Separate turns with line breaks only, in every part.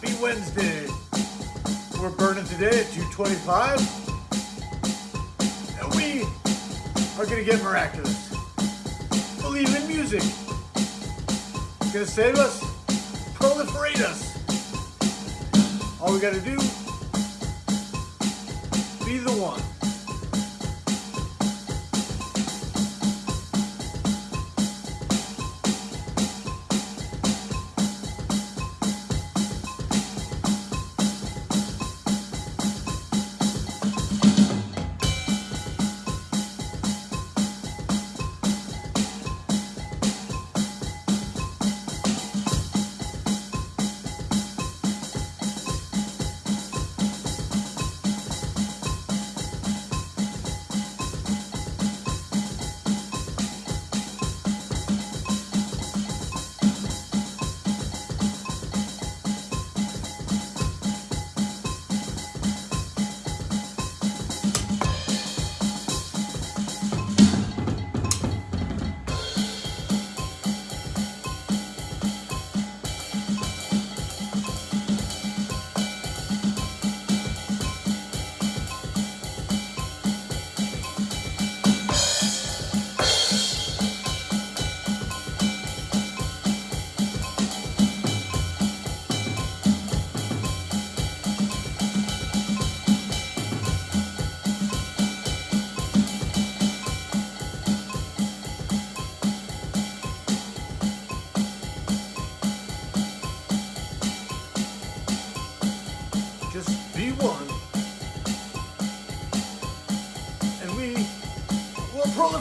Happy Wednesday. We're burning today at 225. And we are going to get miraculous. Believe in music. It's going to save us, proliferate us. All we got to do, be the one.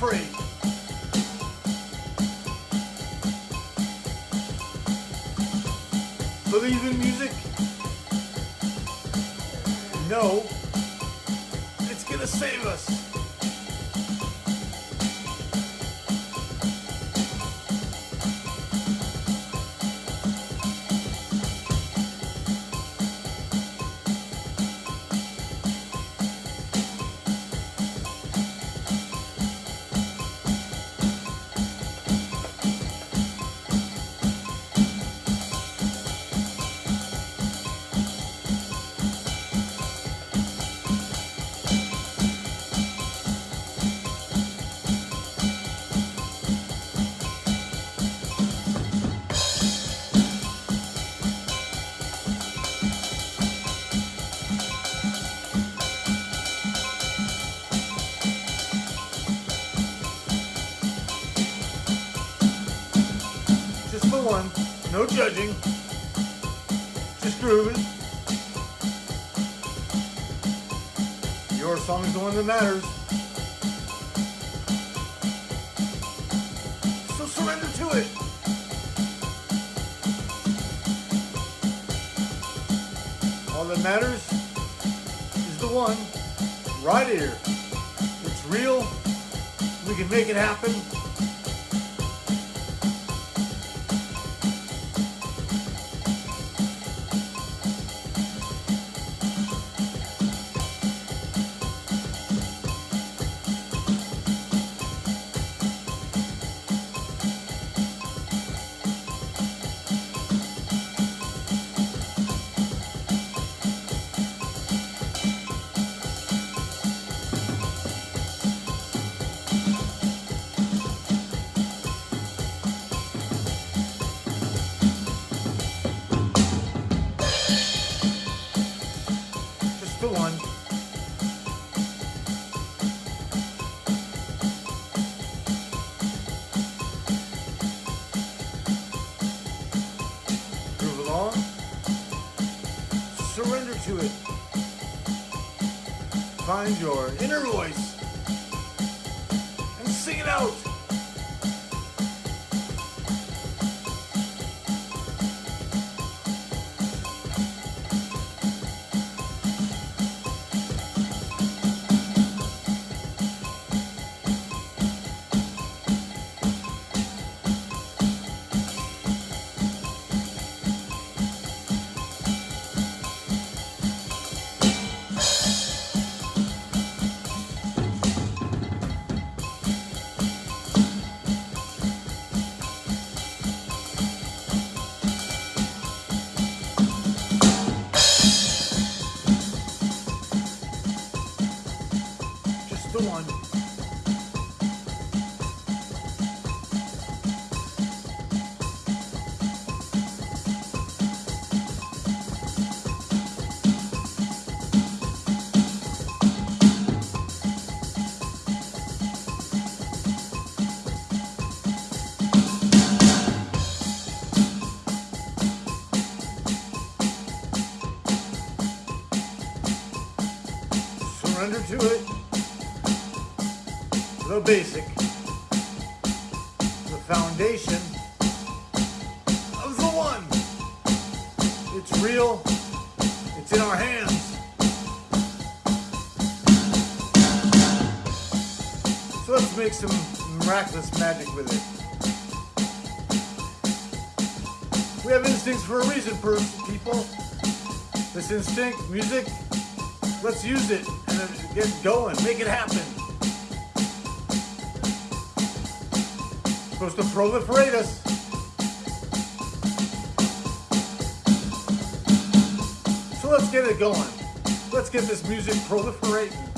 Proliferate. Believe in music? No. It's gonna save us. Judging. Just grooving. Your song is the one that matters. So surrender to it. All that matters is the one right here. It's real. We can make it happen. To it. Find your inner voice and sing it out. Surrender to it. The basic. The foundation of the one. It's real. It's in our hands. So let's make some miraculous magic with it. We have instincts for a reason, people. This instinct, music, let's use it and get going, make it happen. supposed to proliferate us. So let's get it going. Let's get this music proliferating.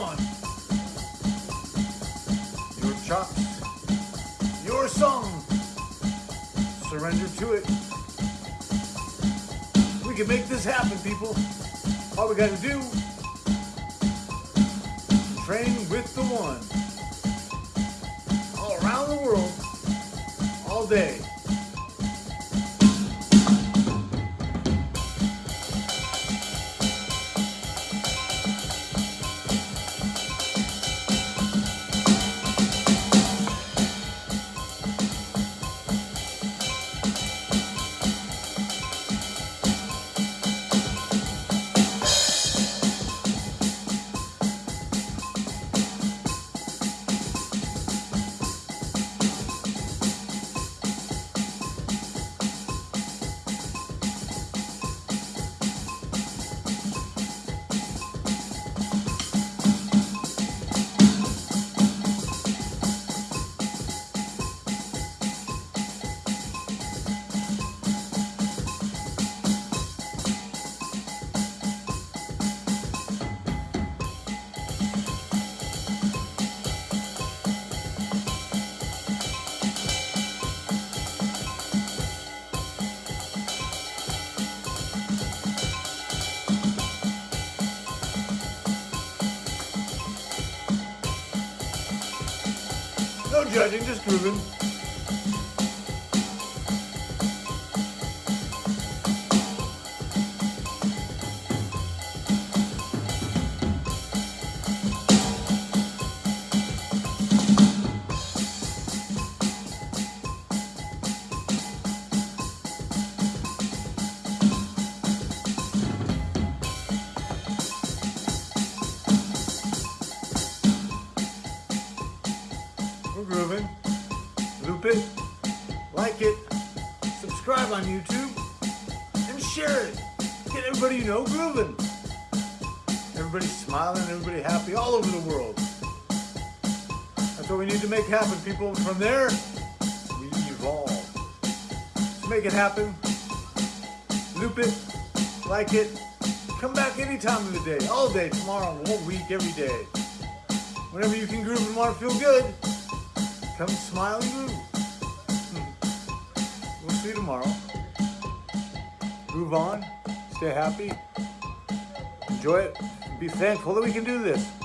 One. Your chops, your song. Surrender to it. We can make this happen, people. All we gotta do, train with the one. All around the world, all day. Judging, just grooving. It, like it, subscribe on YouTube, and share it. Get everybody you know grooving. Everybody smiling, everybody happy all over the world. That's what we need to make happen, people. From there, we evolve. Make it happen. Loop it, like it. Come back any time of the day, all day, tomorrow, whole week, every day. Whenever you can groove and want to feel good, come smile and groove. See you tomorrow. Move on, stay happy, enjoy it, be thankful that we can do this.